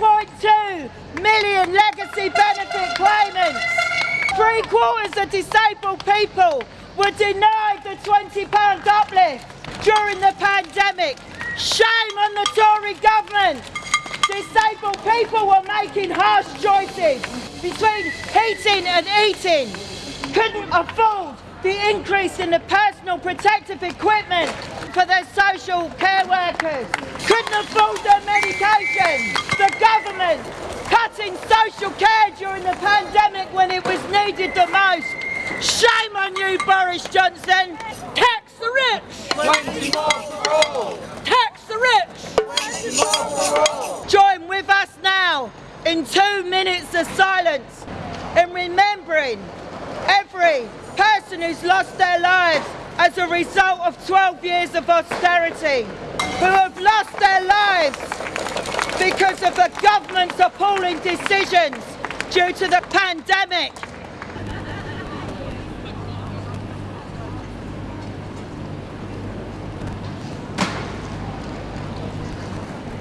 1.2 million legacy benefit claimants. Three quarters of disabled people were denied the £20 uplift during the pandemic. Shame on the Tory government. Disabled people were making harsh choices between heating and eating. Couldn't afford the increase in the personal protective equipment for their social care workers. Couldn't afford their medication. The government cutting social care during the pandemic when it was needed the most. Shame on you, Boris Johnson. Tax the rich. 20 more for all. Tax the rich. 20 more for all. Join with us now in two minutes of silence in remembering every person who's lost their lives as a result of 12 years of austerity, who have lost their lives because of the government's appalling decisions due to the pandemic.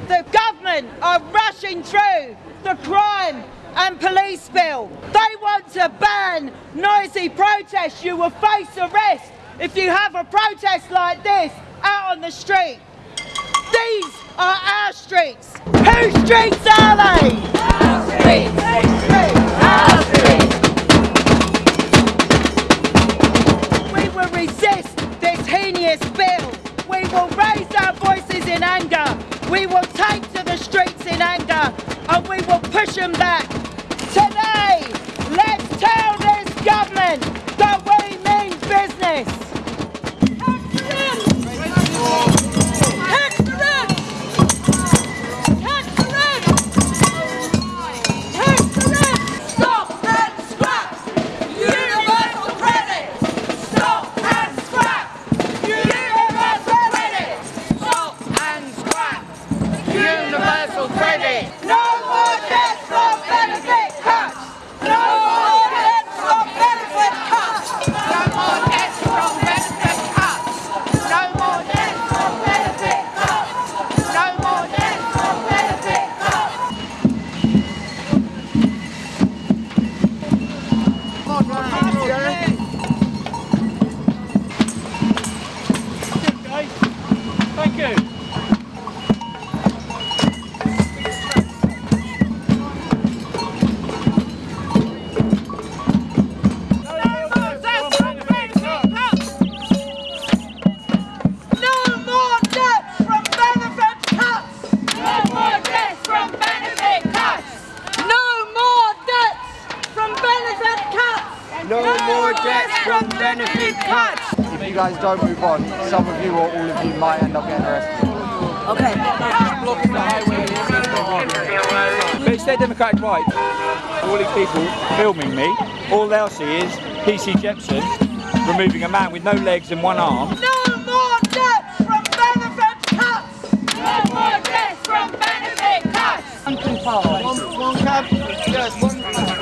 The government are rushing through the crime and police bill. They want to ban noisy protests. You will face arrest if you have a protest like this out on the street. These are our streets. Whose streets are they? Our streets. Streets? Our guys don't move on, some of you or all of you might end up getting arrested. Okay. Blocking the highway. But it's their democratic right. All these people filming me, all they'll see is PC Jepson removing a man with no legs and one arm. No more debt from benefit cuts! No more debt from benefit cuts. One, one cab, yes, one He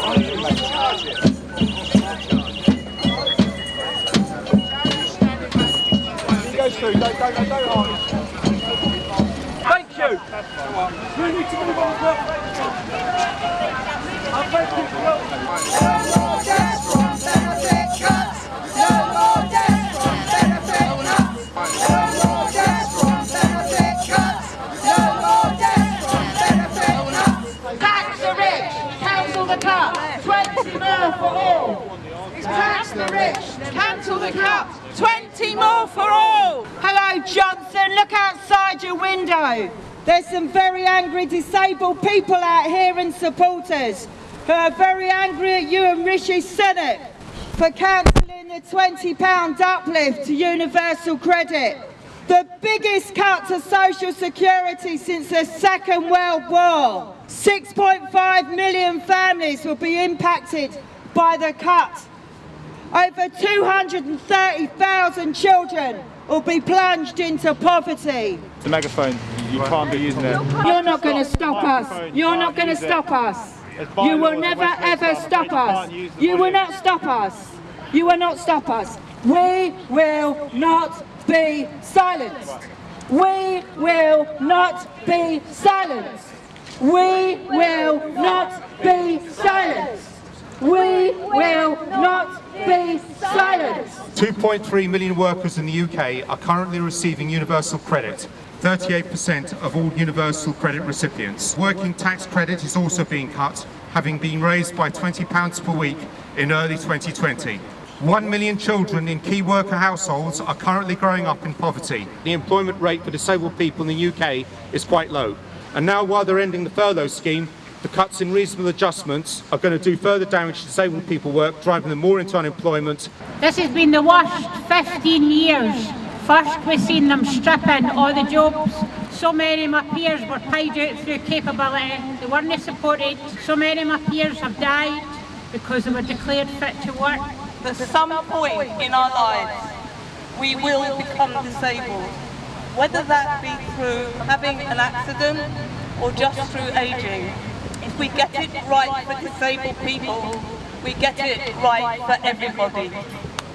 through, don't, don't, don't, don't argue. Thank you. We need to move on. cuts! Cuts! Cuts! Tax the rich! Cancel the cut! 20 more for all! Tax the rich! Cancel the cut! 20 more for all! Hello Johnson, look outside your window. There's some very angry disabled people out here and supporters who are very angry at you and Rishi Sunak for cancelling the £20 uplift to universal credit. The biggest cut to social security since the Second World War. 6.5 million families will be impacted by the cut. Over 230,000 children will be plunged into poverty. The megaphone, you can't be using it. You're not going to stop us. You're not going to stop us. You will never ever stop us. You will not stop us. You will not stop us. We will not be silenced. We will not be silenced. We will not be silenced. We will not be silenced. 2.3 million workers in the UK are currently receiving universal credit. 38% of all universal credit recipients. Working tax credit is also being cut, having been raised by £20 per week in early 2020. One million children in key worker households are currently growing up in poverty. The employment rate for disabled people in the UK is quite low. And now while they're ending the furlough scheme, the cuts in reasonable adjustments are going to do further damage to disabled people work, driving them more into unemployment This has been the worst 15 years. First we've seen them stripping all the jobs. So many of my peers were paid out through capability. They weren't supported. So many of my peers have died because they were declared fit to work. At some point in our lives, we will become disabled. Whether that be through having an accident or just through ageing. We get it right for disabled people, we get it right for everybody.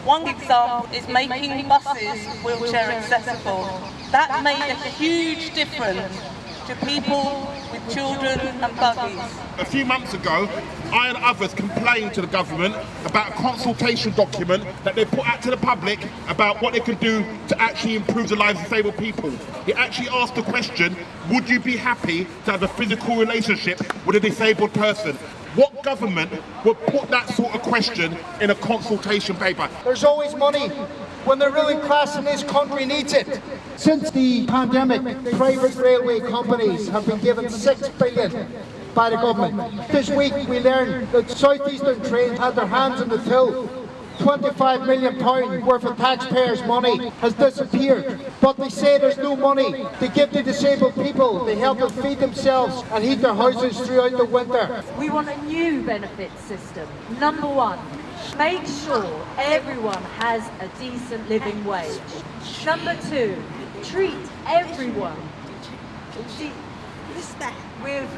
One example is making buses wheelchair accessible. That made a huge difference to people with children and buggies. A few months ago, I and others complained to the government about a consultation document that they put out to the public about what they can do to actually improve the lives of disabled people. It actually asked the question, would you be happy to have a physical relationship with a disabled person? What government would put that sort of question in a consultation paper? There's always money when the ruling class in this country needs it. Since the pandemic, private railway companies have been given six billion by the government. This week we learned that Southeastern Trains had their hands in the till. 25 million pounds worth of taxpayers' money has disappeared. But they say there's no money to give to disabled people to help them feed themselves and heat their houses throughout the winter. We want a new benefit system. Number one, make sure everyone has a decent living wage. Number two, treat everyone with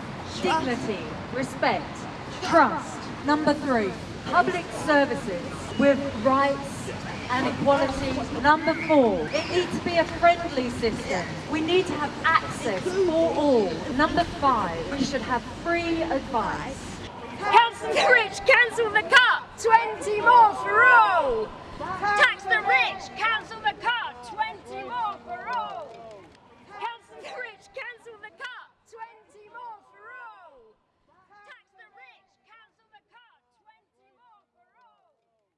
dignity, respect, trust. Number three, public services with rights and equality. Number four, it needs to be a friendly system. We need to have access for all. Number five, we should have free advice. Cancel the rich, cancel the cut.